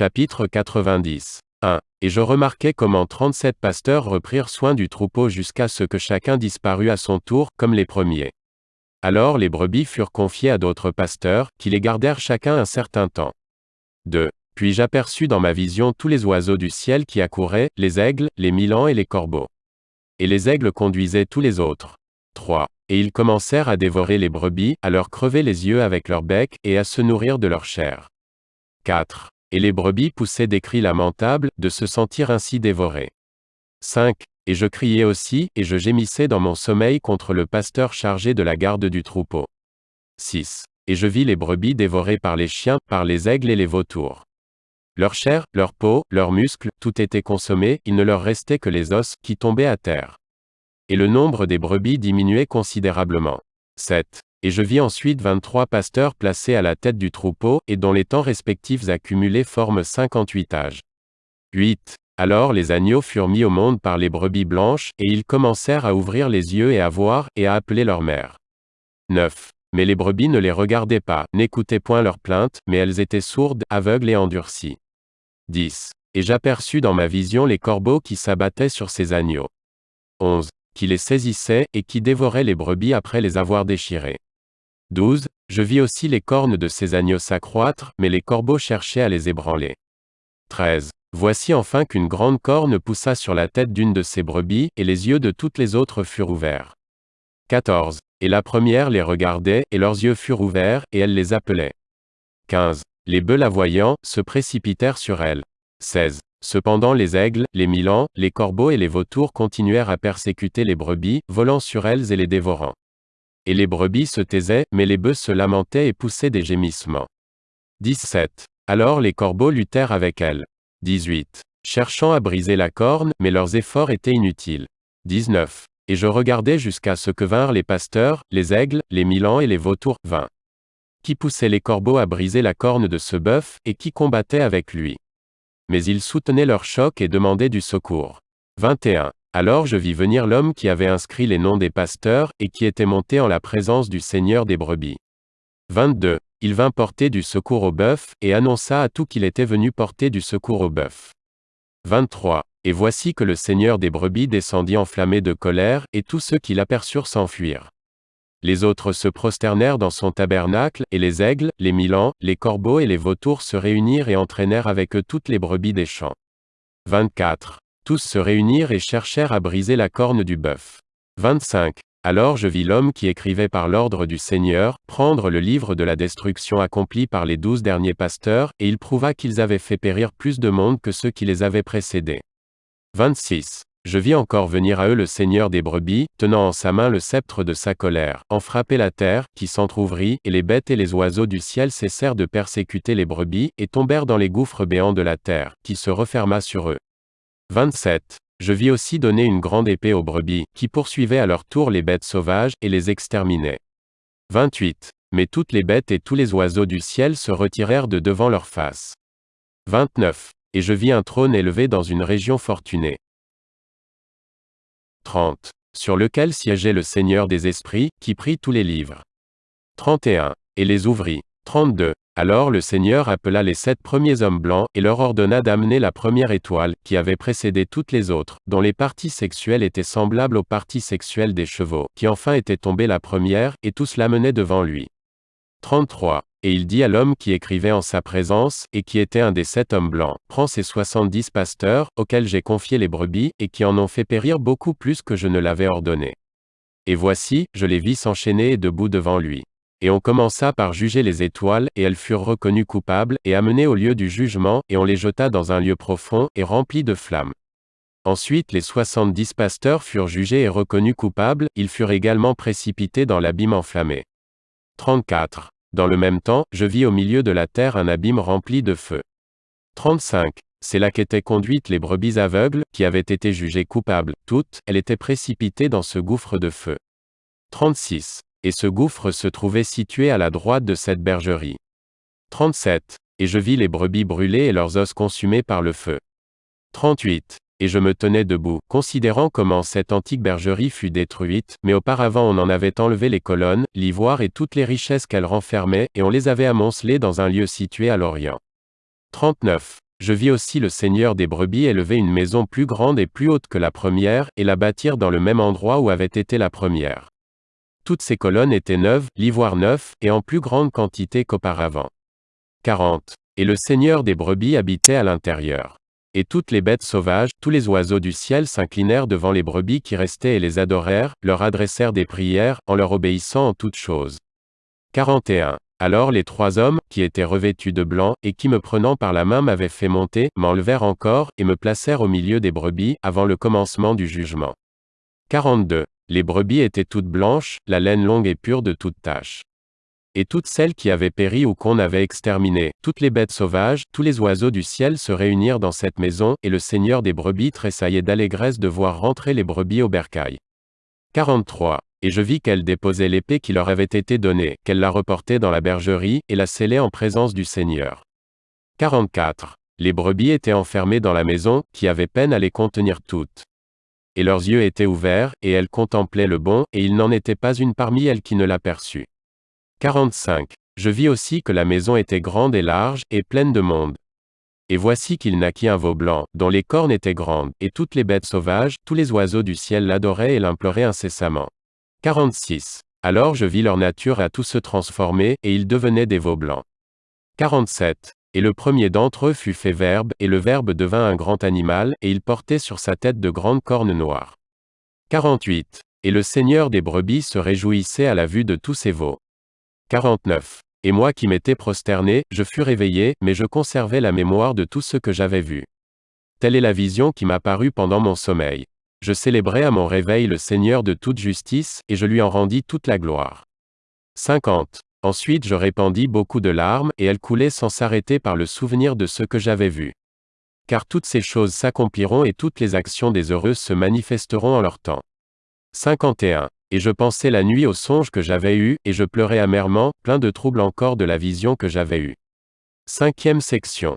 Chapitre 90. 1. Et je remarquai comment 37 pasteurs reprirent soin du troupeau jusqu'à ce que chacun disparût à son tour, comme les premiers. Alors les brebis furent confiées à d'autres pasteurs, qui les gardèrent chacun un certain temps. 2. Puis j'aperçus dans ma vision tous les oiseaux du ciel qui accouraient, les aigles, les milans et les corbeaux. Et les aigles conduisaient tous les autres. 3. Et ils commencèrent à dévorer les brebis, à leur crever les yeux avec leur bec, et à se nourrir de leur chair. 4. Et les brebis poussaient des cris lamentables, de se sentir ainsi dévorées. 5. Et je criais aussi, et je gémissais dans mon sommeil contre le pasteur chargé de la garde du troupeau. 6. Et je vis les brebis dévorées par les chiens, par les aigles et les vautours. Leur chair, leur peau, leurs muscles, tout était consommé, il ne leur restait que les os, qui tombaient à terre. Et le nombre des brebis diminuait considérablement. 7. Et je vis ensuite 23 pasteurs placés à la tête du troupeau, et dont les temps respectifs accumulés forment 58 âges. 8. Alors les agneaux furent mis au monde par les brebis blanches, et ils commencèrent à ouvrir les yeux et à voir, et à appeler leur mère. 9. Mais les brebis ne les regardaient pas, n'écoutaient point leurs plaintes, mais elles étaient sourdes, aveugles et endurcies. 10. Et j'aperçus dans ma vision les corbeaux qui s'abattaient sur ces agneaux. 11. Qui les saisissaient, et qui dévoraient les brebis après les avoir déchirées. 12. Je vis aussi les cornes de ces agneaux s'accroître, mais les corbeaux cherchaient à les ébranler. 13. Voici enfin qu'une grande corne poussa sur la tête d'une de ces brebis, et les yeux de toutes les autres furent ouverts. 14. Et la première les regardait, et leurs yeux furent ouverts, et elle les appelait. 15. Les bœufs la voyant, se précipitèrent sur elle. 16. Cependant les aigles, les milans, les corbeaux et les vautours continuèrent à persécuter les brebis, volant sur elles et les dévorant. Et les brebis se taisaient, mais les bœufs se lamentaient et poussaient des gémissements. 17. Alors les corbeaux luttèrent avec elles. 18. Cherchant à briser la corne, mais leurs efforts étaient inutiles. 19. Et je regardais jusqu'à ce que vinrent les pasteurs, les aigles, les milans et les vautours, 20. Qui poussaient les corbeaux à briser la corne de ce bœuf, et qui combattaient avec lui. Mais ils soutenaient leur choc et demandaient du secours. 21. Alors je vis venir l'homme qui avait inscrit les noms des pasteurs, et qui était monté en la présence du Seigneur des brebis. 22. Il vint porter du secours au bœuf, et annonça à tout qu'il était venu porter du secours au bœuf. 23. Et voici que le Seigneur des brebis descendit enflammé de colère, et tous ceux qui l'aperçurent s'enfuirent. Les autres se prosternèrent dans son tabernacle, et les aigles, les milans, les corbeaux et les vautours se réunirent et entraînèrent avec eux toutes les brebis des champs. 24. Tous se réunirent et cherchèrent à briser la corne du bœuf. 25. Alors je vis l'homme qui écrivait par l'ordre du Seigneur, prendre le livre de la destruction accomplie par les douze derniers pasteurs, et il prouva qu'ils avaient fait périr plus de monde que ceux qui les avaient précédés. 26. Je vis encore venir à eux le Seigneur des brebis, tenant en sa main le sceptre de sa colère, en frapper la terre, qui s'entr'ouvrit, et les bêtes et les oiseaux du ciel cessèrent de persécuter les brebis, et tombèrent dans les gouffres béants de la terre, qui se referma sur eux. 27. Je vis aussi donner une grande épée aux brebis, qui poursuivaient à leur tour les bêtes sauvages, et les exterminaient. 28. Mais toutes les bêtes et tous les oiseaux du ciel se retirèrent de devant leur face. 29. Et je vis un trône élevé dans une région fortunée. 30. Sur lequel siégeait le Seigneur des esprits, qui prit tous les livres. 31. Et les ouvrit. 32. Alors le Seigneur appela les sept premiers hommes blancs, et leur ordonna d'amener la première étoile, qui avait précédé toutes les autres, dont les parties sexuelles étaient semblables aux parties sexuelles des chevaux, qui enfin était tombée la première, et tous l'amenaient devant lui. 33. Et il dit à l'homme qui écrivait en sa présence, et qui était un des sept hommes blancs, Prends ces soixante-dix pasteurs, auxquels j'ai confié les brebis, et qui en ont fait périr beaucoup plus que je ne l'avais ordonné. Et voici, je les vis s'enchaîner et debout devant lui. Et on commença par juger les étoiles, et elles furent reconnues coupables, et amenées au lieu du jugement, et on les jeta dans un lieu profond, et rempli de flammes. Ensuite les soixante-dix pasteurs furent jugés et reconnus coupables, ils furent également précipités dans l'abîme enflammé. 34. Dans le même temps, je vis au milieu de la terre un abîme rempli de feu. 35. C'est là qu'étaient conduites les brebis aveugles, qui avaient été jugées coupables, toutes, elles étaient précipitées dans ce gouffre de feu. 36. Et ce gouffre se trouvait situé à la droite de cette bergerie. 37. Et je vis les brebis brûlées et leurs os consumés par le feu. 38. Et je me tenais debout, considérant comment cette antique bergerie fut détruite, mais auparavant on en avait enlevé les colonnes, l'ivoire et toutes les richesses qu'elle renfermait, et on les avait amoncelées dans un lieu situé à l'Orient. 39. Je vis aussi le Seigneur des brebis élever une maison plus grande et plus haute que la première, et la bâtir dans le même endroit où avait été la première. Toutes ces colonnes étaient neuves, l'ivoire neuf, et en plus grande quantité qu'auparavant. 40. Et le Seigneur des brebis habitait à l'intérieur. Et toutes les bêtes sauvages, tous les oiseaux du ciel s'inclinèrent devant les brebis qui restaient et les adorèrent, leur adressèrent des prières, en leur obéissant en toutes choses. 41. Alors les trois hommes, qui étaient revêtus de blanc, et qui me prenant par la main m'avaient fait monter, m'enlevèrent encore, et me placèrent au milieu des brebis, avant le commencement du jugement. 42. Les brebis étaient toutes blanches, la laine longue et pure de toute tache. Et toutes celles qui avaient péri ou qu'on avait exterminées, toutes les bêtes sauvages, tous les oiseaux du ciel se réunirent dans cette maison, et le Seigneur des brebis tressaillait d'allégresse de voir rentrer les brebis au bercail. 43. Et je vis qu'elle déposait l'épée qui leur avait été donnée, qu'elle la reportait dans la bergerie, et la scellait en présence du Seigneur. 44. Les brebis étaient enfermées dans la maison, qui avait peine à les contenir toutes. Et leurs yeux étaient ouverts, et elles contemplaient le bon, et il n'en était pas une parmi elles qui ne l'aperçut. 45. Je vis aussi que la maison était grande et large, et pleine de monde. Et voici qu'il naquit un veau blanc, dont les cornes étaient grandes, et toutes les bêtes sauvages, tous les oiseaux du ciel l'adoraient et l'imploraient incessamment. 46. Alors je vis leur nature à tous se transformer, et ils devenaient des veaux blancs. 47. Et le premier d'entre eux fut fait verbe, et le verbe devint un grand animal, et il portait sur sa tête de grandes cornes noires. 48. Et le Seigneur des brebis se réjouissait à la vue de tous ces veaux. 49. Et moi qui m'étais prosterné, je fus réveillé, mais je conservais la mémoire de tout ce que j'avais vu. Telle est la vision qui m'apparut pendant mon sommeil. Je célébrai à mon réveil le Seigneur de toute justice, et je lui en rendis toute la gloire. 50. Ensuite je répandis beaucoup de larmes, et elles coulaient sans s'arrêter par le souvenir de ce que j'avais vu. Car toutes ces choses s'accompliront et toutes les actions des heureux se manifesteront en leur temps. 51. Et je pensais la nuit au songe que j'avais eu, et je pleurais amèrement, plein de trouble encore de la vision que j'avais eue. Cinquième section.